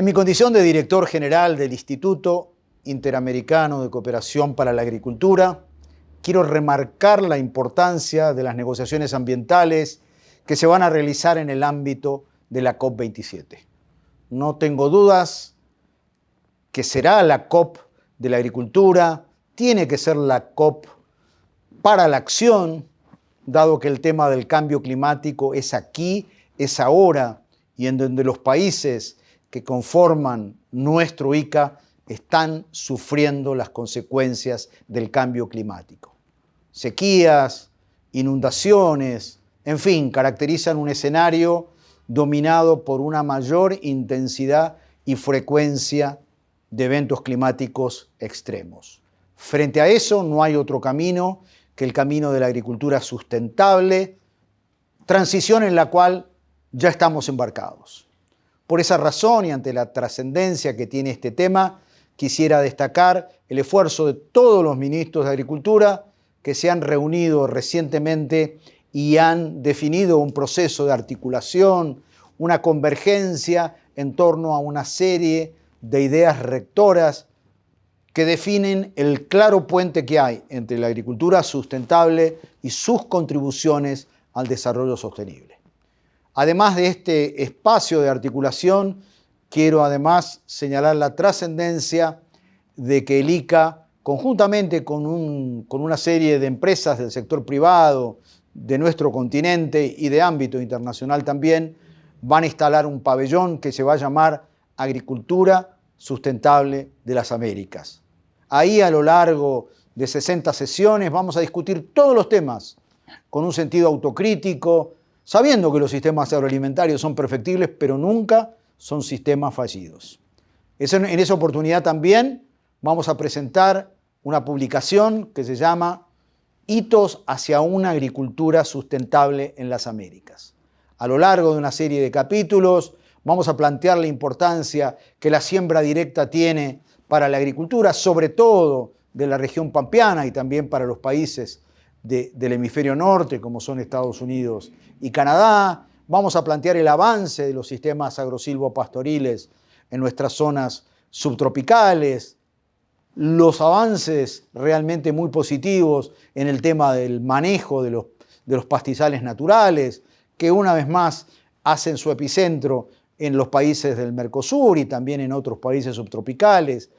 En mi condición de director general del Instituto Interamericano de Cooperación para la Agricultura, quiero remarcar la importancia de las negociaciones ambientales que se van a realizar en el ámbito de la COP27. No tengo dudas que será la COP de la agricultura, tiene que ser la COP para la acción, dado que el tema del cambio climático es aquí, es ahora, y en donde los países que conforman nuestro ICA están sufriendo las consecuencias del cambio climático. Sequías, inundaciones, en fin, caracterizan un escenario dominado por una mayor intensidad y frecuencia de eventos climáticos extremos. Frente a eso no hay otro camino que el camino de la agricultura sustentable, transición en la cual ya estamos embarcados. Por esa razón y ante la trascendencia que tiene este tema, quisiera destacar el esfuerzo de todos los ministros de Agricultura que se han reunido recientemente y han definido un proceso de articulación, una convergencia en torno a una serie de ideas rectoras que definen el claro puente que hay entre la agricultura sustentable y sus contribuciones al desarrollo sostenible. Además de este espacio de articulación, quiero además señalar la trascendencia de que el ICA, conjuntamente con, con una serie de empresas del sector privado, de nuestro continente y de ámbito internacional también, van a instalar un pabellón que se va a llamar Agricultura Sustentable de las Américas. Ahí a lo largo de 60 sesiones vamos a discutir todos los temas con un sentido autocrítico, sabiendo que los sistemas agroalimentarios son perfectibles, pero nunca son sistemas fallidos. En esa oportunidad también vamos a presentar una publicación que se llama Hitos hacia una agricultura sustentable en las Américas. A lo largo de una serie de capítulos vamos a plantear la importancia que la siembra directa tiene para la agricultura, sobre todo de la región pampeana y también para los países del hemisferio norte, como son Estados Unidos y Canadá. Vamos a plantear el avance de los sistemas agrosilvopastoriles en nuestras zonas subtropicales, los avances realmente muy positivos en el tema del manejo de los, de los pastizales naturales, que una vez más hacen su epicentro en los países del Mercosur y también en otros países subtropicales.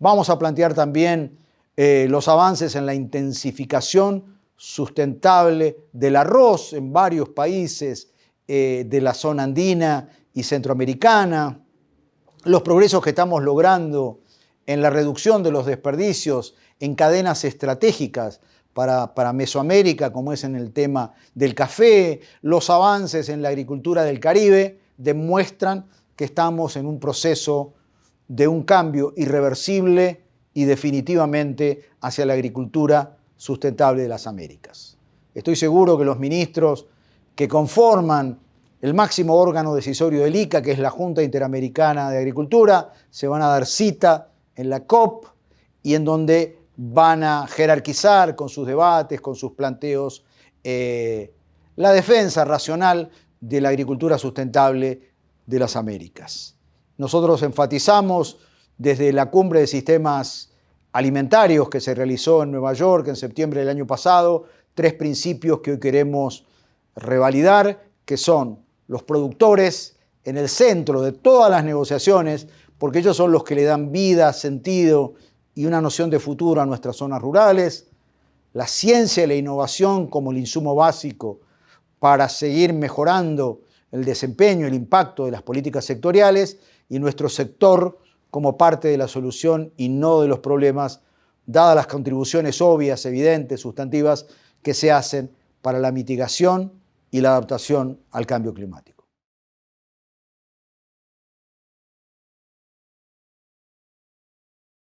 Vamos a plantear también eh, los avances en la intensificación sustentable del arroz en varios países eh, de la zona andina y centroamericana, los progresos que estamos logrando en la reducción de los desperdicios en cadenas estratégicas para, para, Mesoamérica, como es en el tema del café, los avances en la agricultura del Caribe, demuestran que estamos en un proceso de un cambio irreversible y definitivamente hacia la agricultura sustentable de las Américas. Estoy seguro que los ministros que conforman el máximo órgano decisorio del ICA, que es la Junta Interamericana de Agricultura, se van a dar cita en la COP y en donde van a jerarquizar con sus debates, con sus planteos, eh, la defensa racional de la agricultura sustentable de las Américas. Nosotros enfatizamos desde la cumbre de sistemas alimentarios que se realizó en Nueva York en septiembre del año pasado, tres principios que hoy queremos revalidar, que son los productores en el centro de todas las negociaciones, porque ellos son los que le dan vida, sentido y una noción de futuro a nuestras zonas rurales, la ciencia y la innovación como el insumo básico para seguir mejorando el desempeño, el impacto de las políticas sectoriales y nuestro sector como parte de la solución y no de los problemas, dadas las contribuciones obvias, evidentes, sustantivas que se hacen para la mitigación y la adaptación al cambio climático.